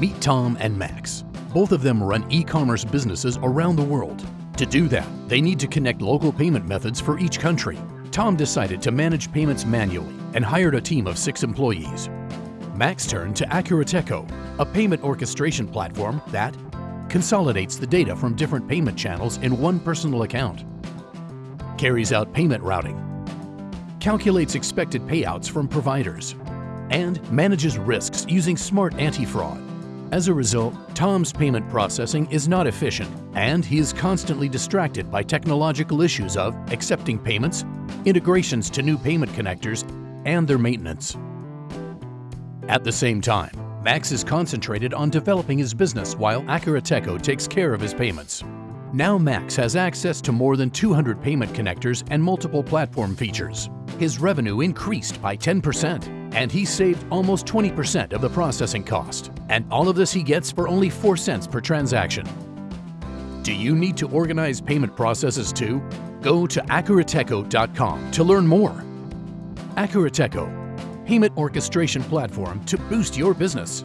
Meet Tom and Max. Both of them run e-commerce businesses around the world. To do that, they need to connect local payment methods for each country. Tom decided to manage payments manually and hired a team of six employees. Max turned to Akurateco, a payment orchestration platform that consolidates the data from different payment channels in one personal account, carries out payment routing, calculates expected payouts from providers, and manages risks using smart anti-fraud. As a result, Tom's payment processing is not efficient and he is constantly distracted by technological issues of accepting payments, integrations to new payment connectors, and their maintenance. At the same time, Max is concentrated on developing his business while Akurateco takes care of his payments. Now Max has access to more than 200 payment connectors and multiple platform features. His revenue increased by 10% and he saved almost 20% of the processing cost. And all of this he gets for only 4 cents per transaction. Do you need to organize payment processes too? Go to Akurateco.com to learn more. Akurateco, payment orchestration platform to boost your business.